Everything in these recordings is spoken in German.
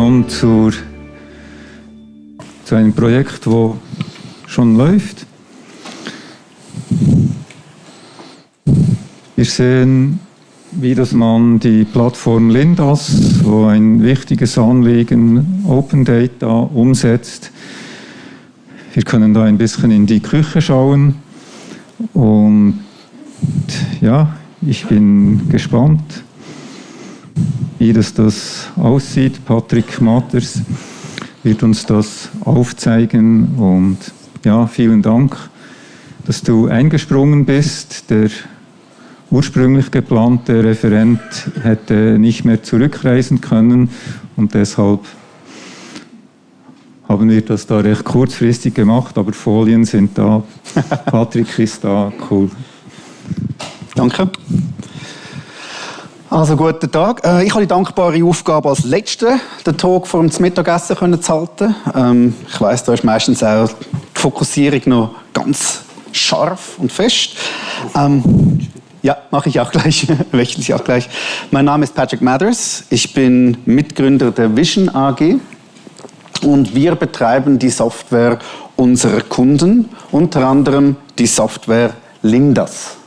genommen zur, zu einem Projekt, wo schon läuft. Wir sehen, wie dass man die Plattform Lindas, wo ein wichtiges Anliegen Open Data umsetzt. Wir können da ein bisschen in die Küche schauen und ja, ich bin gespannt, wie das, das aussieht. Patrick Matters wird uns das aufzeigen und ja, vielen Dank, dass du eingesprungen bist. Der ursprünglich geplante Referent hätte nicht mehr zurückreisen können und deshalb haben wir das da recht kurzfristig gemacht, aber Folien sind da, Patrick ist da, cool. Danke. Also guten Tag. Äh, ich habe die dankbare Aufgabe als Letzter den Talk vor dem Mittagessen zu halten. Ähm, ich weiß, da ist meistens auch die Fokussierung noch ganz scharf und fest. Ähm, ja, mache ich auch gleich, wechsle ich auch gleich. Mein Name ist Patrick Mathers. Ich bin Mitgründer der Vision AG und wir betreiben die Software unserer Kunden, unter anderem die Software Lindas.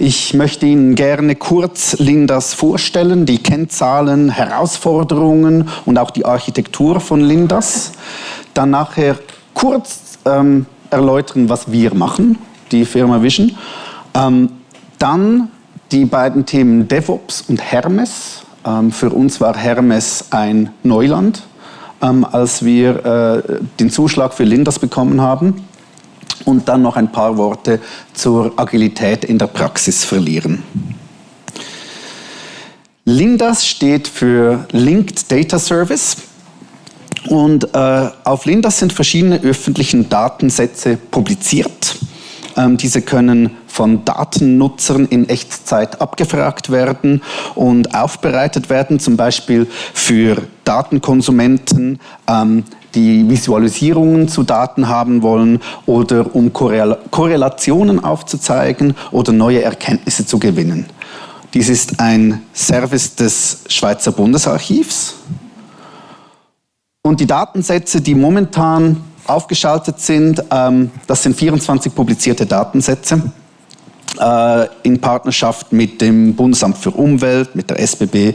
Ich möchte Ihnen gerne kurz Lindas vorstellen, die Kennzahlen, Herausforderungen und auch die Architektur von Lindas. Dann nachher kurz ähm, erläutern, was wir machen, die Firma Vision. Ähm, dann die beiden Themen DevOps und Hermes. Ähm, für uns war Hermes ein Neuland, ähm, als wir äh, den Zuschlag für Lindas bekommen haben und dann noch ein paar Worte zur Agilität in der Praxis verlieren. Lindas steht für Linked Data Service und äh, auf Lindas sind verschiedene öffentliche Datensätze publiziert. Ähm, diese können von Datennutzern in Echtzeit abgefragt werden und aufbereitet werden, zum Beispiel für Datenkonsumenten, ähm, die Visualisierungen zu Daten haben wollen oder um Korrelationen aufzuzeigen oder neue Erkenntnisse zu gewinnen. Dies ist ein Service des Schweizer Bundesarchivs. Und die Datensätze, die momentan aufgeschaltet sind, ähm, das sind 24 publizierte Datensätze äh, in Partnerschaft mit dem Bundesamt für Umwelt, mit der SBB,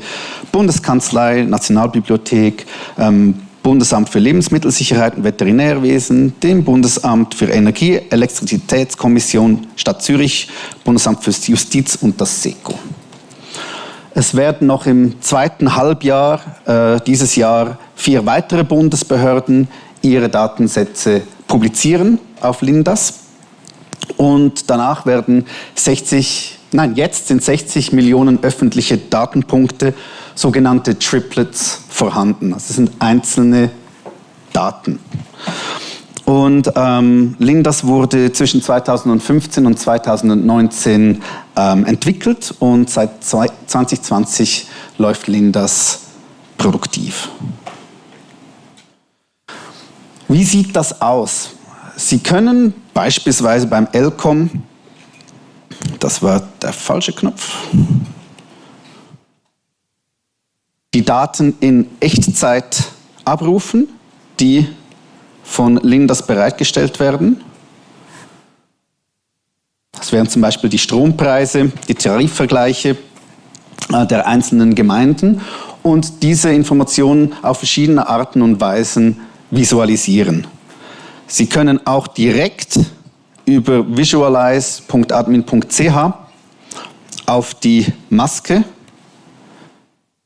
Bundeskanzlei, Nationalbibliothek, ähm, Bundesamt für Lebensmittelsicherheit und Veterinärwesen, dem Bundesamt für Energie, Elektrizitätskommission Stadt Zürich, Bundesamt für Justiz und das SECO. Es werden noch im zweiten Halbjahr äh, dieses Jahr vier weitere Bundesbehörden ihre Datensätze publizieren auf Lindas. Und danach werden 60, nein, jetzt sind 60 Millionen öffentliche Datenpunkte sogenannte Triplets vorhanden. Das sind einzelne Daten. Und ähm, Lindas wurde zwischen 2015 und 2019 ähm, entwickelt und seit 2020 läuft Lindas produktiv. Wie sieht das aus? Sie können beispielsweise beim LCOM, das war der falsche Knopf, die Daten in Echtzeit abrufen, die von Lindas bereitgestellt werden. Das wären zum Beispiel die Strompreise, die Tarifvergleiche äh, der einzelnen Gemeinden und diese Informationen auf verschiedene Arten und Weisen visualisieren. Sie können auch direkt über visualize.admin.ch auf die Maske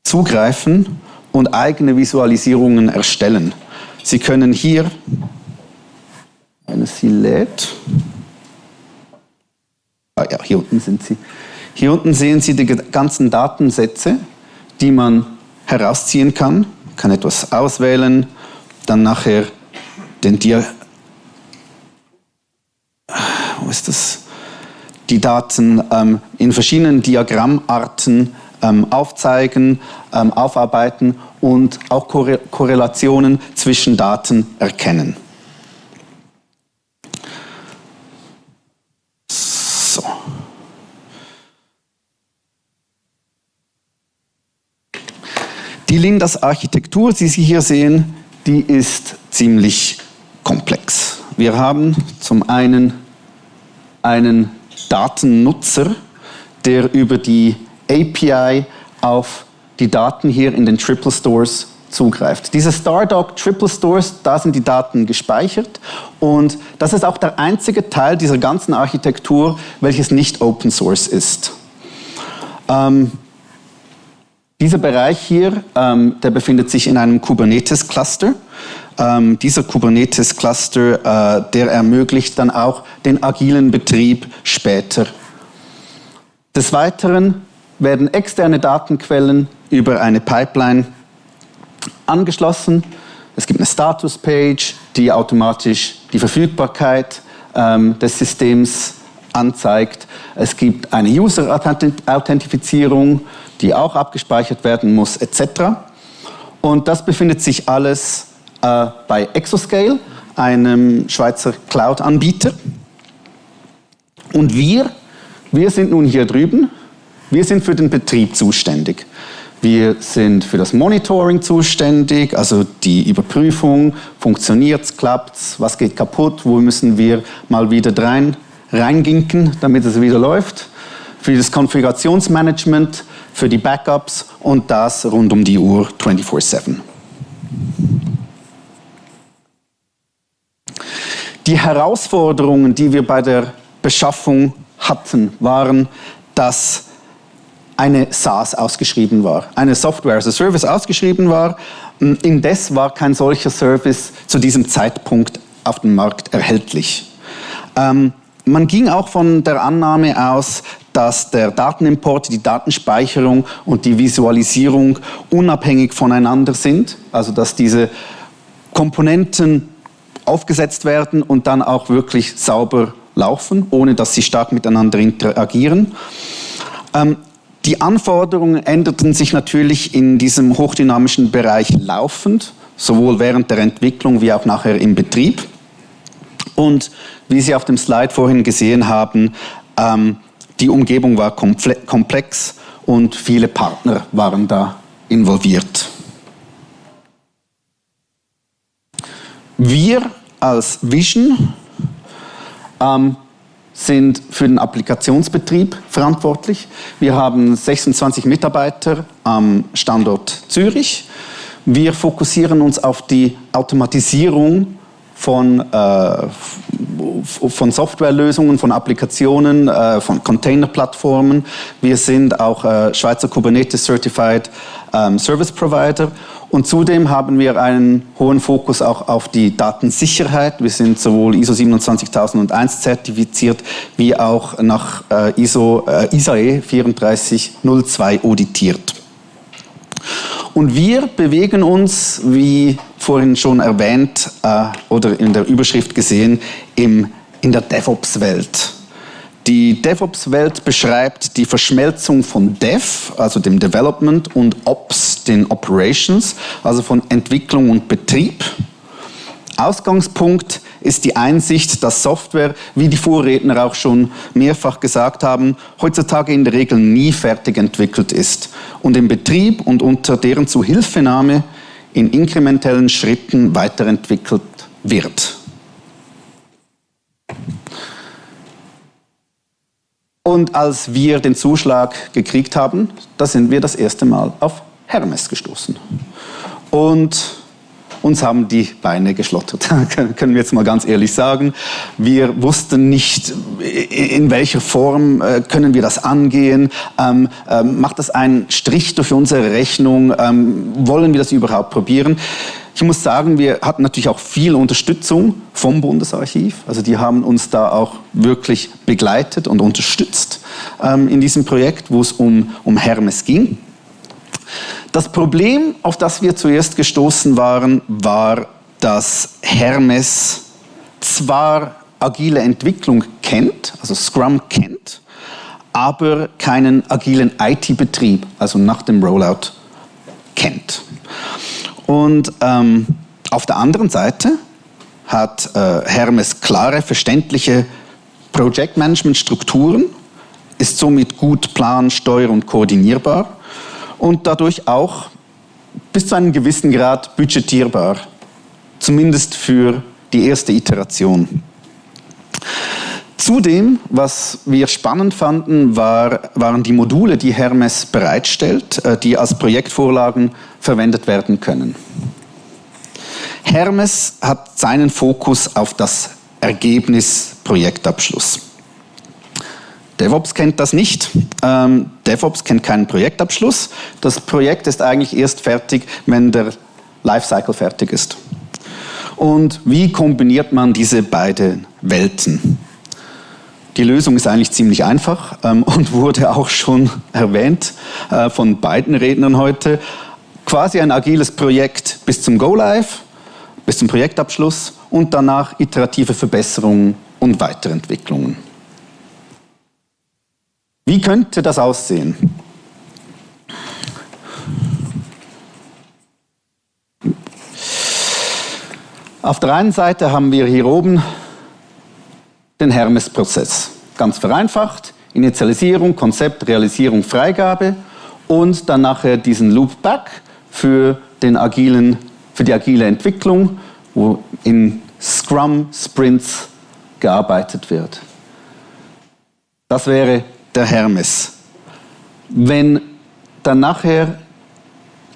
zugreifen und eigene Visualisierungen erstellen. Sie können hier, wenn es ah ja, hier unten sind sie. Hier unten sehen Sie die ganzen Datensätze, die man herausziehen kann. Man kann etwas auswählen, dann nachher den Dia wo ist das? die Daten ähm, in verschiedenen Diagrammarten ähm, aufzeigen, ähm, aufarbeiten und auch Korrelationen zwischen Daten erkennen. So. Die Die Lindas-Architektur, die Sie hier sehen, die ist ziemlich komplex. Wir haben zum einen einen Datennutzer, der über die API auf die Daten hier in den Triple Stores zugreift. Diese Stardog Triple Stores, da sind die Daten gespeichert und das ist auch der einzige Teil dieser ganzen Architektur, welches nicht Open Source ist. Ähm, dieser Bereich hier, ähm, der befindet sich in einem Kubernetes-Cluster. Ähm, dieser Kubernetes-Cluster, äh, der ermöglicht dann auch den agilen Betrieb später. Des Weiteren werden externe Datenquellen über eine Pipeline angeschlossen. Es gibt eine Status-Page, die automatisch die Verfügbarkeit ähm, des Systems anzeigt. Es gibt eine User-Authentifizierung, die auch abgespeichert werden muss, etc. Und das befindet sich alles äh, bei Exoscale, einem Schweizer Cloud-Anbieter. Und wir, wir sind nun hier drüben, wir sind für den Betrieb zuständig. Wir sind für das Monitoring zuständig, also die Überprüfung, funktioniert es, klappt es, was geht kaputt, wo müssen wir mal wieder rein, reinginken, damit es wieder läuft. Für das Konfigurationsmanagement, für die Backups und das rund um die Uhr 24-7. Die Herausforderungen, die wir bei der Beschaffung hatten, waren, dass eine SaaS ausgeschrieben war, eine Software as a Service ausgeschrieben war. Indes war kein solcher Service zu diesem Zeitpunkt auf dem Markt erhältlich. Ähm, man ging auch von der Annahme aus, dass der Datenimport, die Datenspeicherung und die Visualisierung unabhängig voneinander sind, also dass diese Komponenten aufgesetzt werden und dann auch wirklich sauber laufen, ohne dass sie stark miteinander interagieren. Ähm, die Anforderungen änderten sich natürlich in diesem hochdynamischen Bereich laufend, sowohl während der Entwicklung wie auch nachher im Betrieb. Und wie Sie auf dem Slide vorhin gesehen haben, ähm, die Umgebung war komplex und viele Partner waren da involviert. Wir als Vision ähm, sind für den Applikationsbetrieb verantwortlich. Wir haben 26 Mitarbeiter am Standort Zürich. Wir fokussieren uns auf die Automatisierung von, äh, von Softwarelösungen, von Applikationen, äh, von Containerplattformen. Wir sind auch äh, Schweizer Kubernetes Certified ähm, Service Provider und zudem haben wir einen hohen Fokus auch auf die Datensicherheit. Wir sind sowohl ISO 27001 zertifiziert wie auch nach äh, ISO äh, ISAE 3402 auditiert. Und wir bewegen uns, wie vorhin schon erwähnt äh, oder in der Überschrift gesehen, im, in der DevOps-Welt. Die DevOps-Welt beschreibt die Verschmelzung von Dev, also dem Development, und Ops, den Operations, also von Entwicklung und Betrieb. Ausgangspunkt ist die Einsicht, dass Software, wie die Vorredner auch schon mehrfach gesagt haben, heutzutage in der Regel nie fertig entwickelt ist und im Betrieb und unter deren Zuhilfenahme in inkrementellen Schritten weiterentwickelt wird. Und als wir den Zuschlag gekriegt haben, da sind wir das erste Mal auf Hermes gestoßen. Und uns haben die Beine geschlottert, können wir jetzt mal ganz ehrlich sagen. Wir wussten nicht, in welcher Form äh, können wir das angehen. Ähm, ähm, macht das einen Strich durch unsere Rechnung? Ähm, wollen wir das überhaupt probieren? Ich muss sagen, wir hatten natürlich auch viel Unterstützung vom Bundesarchiv. Also die haben uns da auch wirklich begleitet und unterstützt ähm, in diesem Projekt, wo es um, um Hermes ging. Das Problem, auf das wir zuerst gestoßen waren, war, dass Hermes zwar agile Entwicklung kennt, also Scrum kennt, aber keinen agilen IT-Betrieb, also nach dem Rollout, kennt. Und ähm, auf der anderen Seite hat äh, Hermes klare, verständliche Projektmanagement-Strukturen, ist somit gut plan-, steuer- und koordinierbar und dadurch auch bis zu einem gewissen Grad budgetierbar, zumindest für die erste Iteration. Zudem, was wir spannend fanden, war, waren die Module, die Hermes bereitstellt, äh, die als Projektvorlagen verwendet werden können. Hermes hat seinen Fokus auf das Ergebnis Projektabschluss. DevOps kennt das nicht. Ähm, DevOps kennt keinen Projektabschluss. Das Projekt ist eigentlich erst fertig, wenn der Lifecycle fertig ist. Und wie kombiniert man diese beiden Welten? Die Lösung ist eigentlich ziemlich einfach ähm, und wurde auch schon erwähnt äh, von beiden Rednern heute. Quasi ein agiles Projekt bis zum Go-Live, bis zum Projektabschluss und danach iterative Verbesserungen und Weiterentwicklungen. Wie könnte das aussehen? Auf der einen Seite haben wir hier oben den Hermes-Prozess. Ganz vereinfacht, Initialisierung, Konzept, Realisierung, Freigabe und dann nachher diesen Loopback für, den agilen, für die agile Entwicklung, wo in Scrum-Sprints gearbeitet wird. Das wäre der Hermes. Wenn dann nachher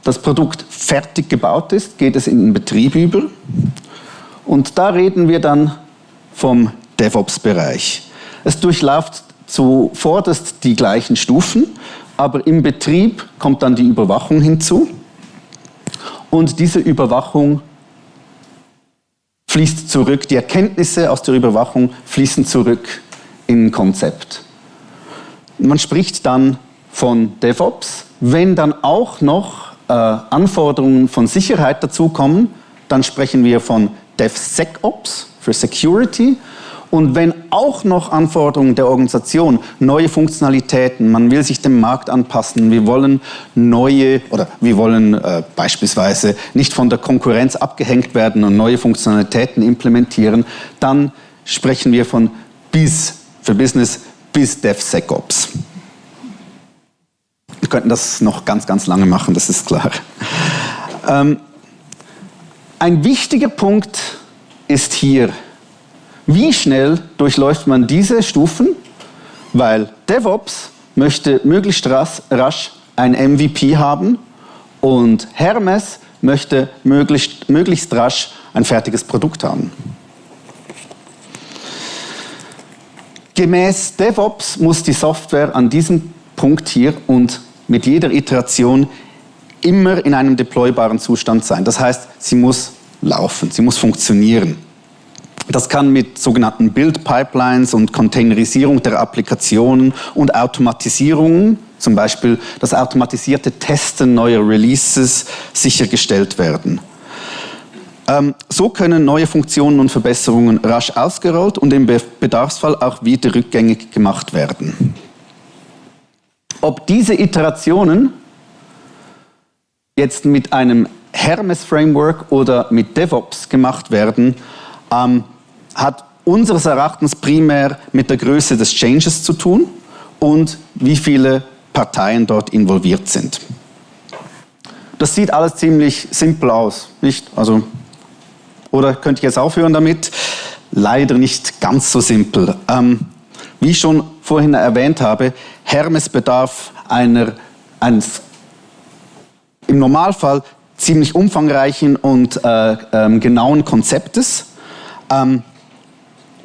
das Produkt fertig gebaut ist, geht es in den Betrieb über. Und da reden wir dann vom DevOps-Bereich. Es durchläuft zuvorderst die gleichen Stufen, aber im Betrieb kommt dann die Überwachung hinzu. Und diese Überwachung fließt zurück, die Erkenntnisse aus der Überwachung fließen zurück in ein Konzept. Man spricht dann von DevOps. Wenn dann auch noch äh, Anforderungen von Sicherheit dazukommen, dann sprechen wir von DevSecOps für Security. Und wenn auch noch Anforderungen der Organisation, neue Funktionalitäten, man will sich dem Markt anpassen, wir wollen neue oder wir wollen äh, beispielsweise nicht von der Konkurrenz abgehängt werden und neue Funktionalitäten implementieren, dann sprechen wir von BIS für Business bis DevSecOps. Wir könnten das noch ganz, ganz lange machen, das ist klar. Ähm, ein wichtiger Punkt ist hier, wie schnell durchläuft man diese Stufen? Weil DevOps möchte möglichst rasch ein MVP haben und Hermes möchte möglichst, möglichst rasch ein fertiges Produkt haben. Gemäß DevOps muss die Software an diesem Punkt hier und mit jeder Iteration immer in einem deploybaren Zustand sein. Das heißt, sie muss laufen, sie muss funktionieren. Das kann mit sogenannten Build-Pipelines und Containerisierung der Applikationen und Automatisierung, zum Beispiel das automatisierte Testen neuer Releases, sichergestellt werden. Ähm, so können neue Funktionen und Verbesserungen rasch ausgerollt und im Bedarfsfall auch wieder rückgängig gemacht werden. Ob diese Iterationen jetzt mit einem Hermes-Framework oder mit DevOps gemacht werden, ähm, hat unseres Erachtens primär mit der Größe des Changes zu tun und wie viele Parteien dort involviert sind. Das sieht alles ziemlich simpel aus, nicht? Also oder könnte ich jetzt aufhören damit? Leider nicht ganz so simpel. Ähm, wie ich schon vorhin erwähnt habe, Hermes bedarf einer, eines im Normalfall ziemlich umfangreichen und äh, ähm, genauen Konzeptes. Ähm,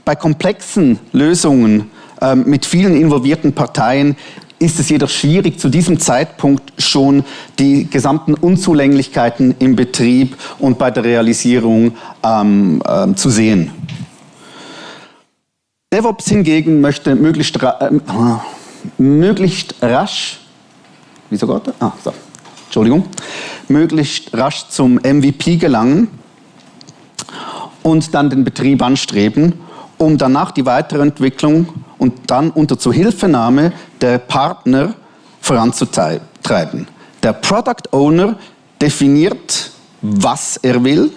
bei komplexen Lösungen ähm, mit vielen involvierten Parteien ist es jedoch schwierig, zu diesem Zeitpunkt schon die gesamten Unzulänglichkeiten im Betrieb und bei der Realisierung ähm, äh, zu sehen. DevOps hingegen möchte möglichst, ra äh, möglichst rasch, wieso Gott? Ah, so. Entschuldigung, möglichst rasch zum MVP gelangen und dann den Betrieb anstreben, um danach die weitere Entwicklung und dann unter Zuhilfenahme der Partner voranzutreiben. Der Product Owner definiert, was er will.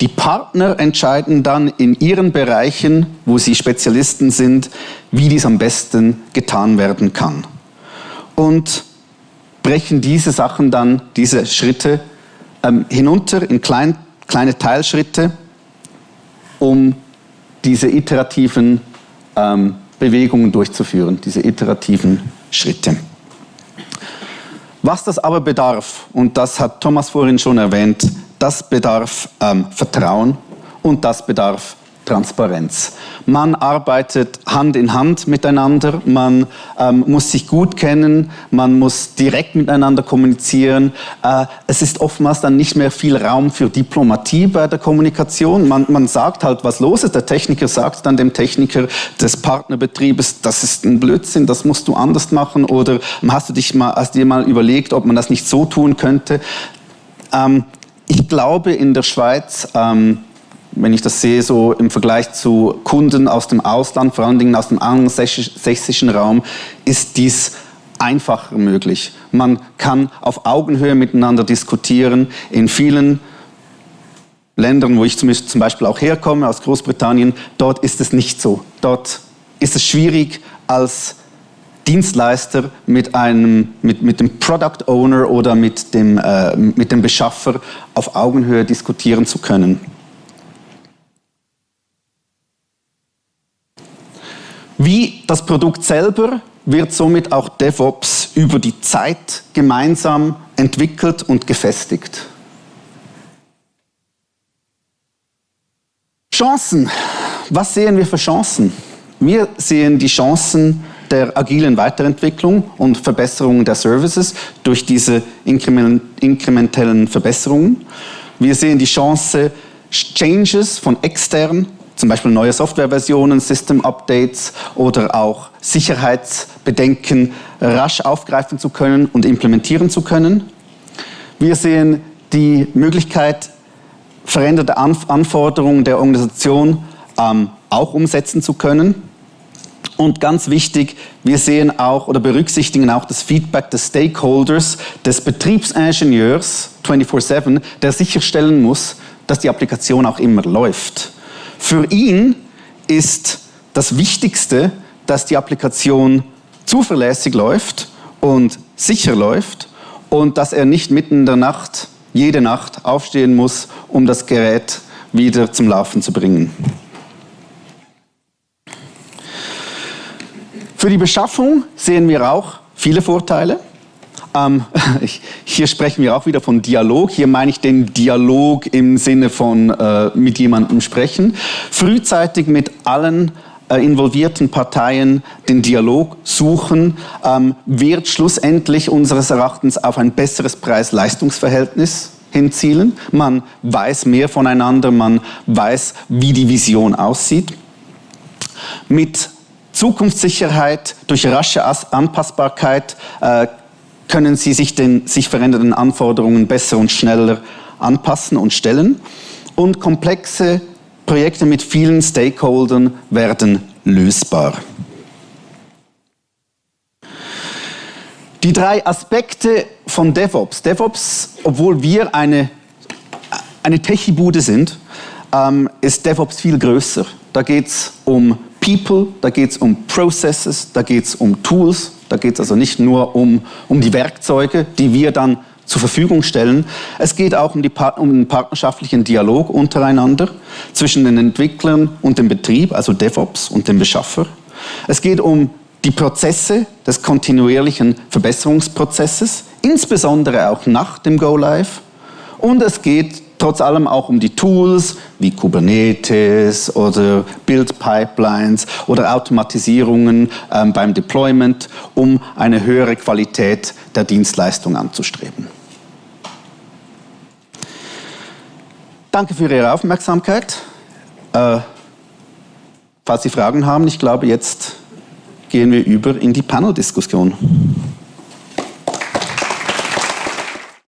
Die Partner entscheiden dann in ihren Bereichen, wo sie Spezialisten sind, wie dies am besten getan werden kann. Und brechen diese Sachen dann, diese Schritte ähm, hinunter in klein, kleine Teilschritte, um diese iterativen ähm, Bewegungen durchzuführen, diese iterativen Schritte. Was das aber bedarf, und das hat Thomas vorhin schon erwähnt, das bedarf ähm, Vertrauen und das bedarf Transparenz. Man arbeitet Hand in Hand miteinander, man ähm, muss sich gut kennen, man muss direkt miteinander kommunizieren. Äh, es ist oftmals dann nicht mehr viel Raum für Diplomatie bei der Kommunikation. Man, man sagt halt, was los ist. Der Techniker sagt dann dem Techniker des Partnerbetriebes, das ist ein Blödsinn, das musst du anders machen. Oder hast du dich mal, hast dir mal überlegt, ob man das nicht so tun könnte? Ähm, ich glaube, in der Schweiz ähm, wenn ich das sehe, so im Vergleich zu Kunden aus dem Ausland, vor allen Dingen aus dem angelsächsischen Raum, ist dies einfacher möglich. Man kann auf Augenhöhe miteinander diskutieren. In vielen Ländern, wo ich zum Beispiel auch herkomme, aus Großbritannien, dort ist es nicht so. Dort ist es schwierig, als Dienstleister mit, einem, mit, mit dem Product Owner oder mit dem, äh, mit dem Beschaffer auf Augenhöhe diskutieren zu können. Wie das Produkt selber wird somit auch DevOps über die Zeit gemeinsam entwickelt und gefestigt. Chancen. Was sehen wir für Chancen? Wir sehen die Chancen der agilen Weiterentwicklung und Verbesserung der Services durch diese inkrementellen Verbesserungen. Wir sehen die Chance, Changes von extern zum Beispiel neue Softwareversionen, System-Updates oder auch Sicherheitsbedenken rasch aufgreifen zu können und implementieren zu können. Wir sehen die Möglichkeit, veränderte Anforderungen der Organisation ähm, auch umsetzen zu können. Und ganz wichtig, wir sehen auch oder berücksichtigen auch das Feedback des Stakeholders, des Betriebsingenieurs 24-7, der sicherstellen muss, dass die Applikation auch immer läuft. Für ihn ist das Wichtigste, dass die Applikation zuverlässig läuft und sicher läuft und dass er nicht mitten in der Nacht, jede Nacht aufstehen muss, um das Gerät wieder zum Laufen zu bringen. Für die Beschaffung sehen wir auch viele Vorteile. Ähm, hier sprechen wir auch wieder von Dialog. Hier meine ich den Dialog im Sinne von äh, mit jemandem sprechen. Frühzeitig mit allen äh, involvierten Parteien den Dialog suchen, ähm, wird schlussendlich unseres Erachtens auf ein besseres Preis-Leistungs-Verhältnis hinzielen. Man weiß mehr voneinander, man weiß, wie die Vision aussieht. Mit Zukunftssicherheit durch rasche Anpassbarkeit äh, können sie sich den sich verändernden Anforderungen besser und schneller anpassen und stellen. Und komplexe Projekte mit vielen Stakeholdern werden lösbar. Die drei Aspekte von DevOps. DevOps, obwohl wir eine, eine Techie-Bude sind, ähm, ist DevOps viel größer. Da geht es um People, da geht es um Processes, da geht es um Tools, da geht es also nicht nur um, um die Werkzeuge, die wir dann zur Verfügung stellen. Es geht auch um, die, um den partnerschaftlichen Dialog untereinander zwischen den Entwicklern und dem Betrieb, also DevOps und dem Beschaffer. Es geht um die Prozesse des kontinuierlichen Verbesserungsprozesses, insbesondere auch nach dem Go Live. Und es geht trotz allem auch um die Tools wie Kubernetes oder Build Pipelines oder Automatisierungen ähm, beim Deployment, um eine höhere Qualität der Dienstleistung anzustreben. Danke für Ihre Aufmerksamkeit. Äh, falls Sie Fragen haben, ich glaube, jetzt gehen wir über in die Panel-Diskussion.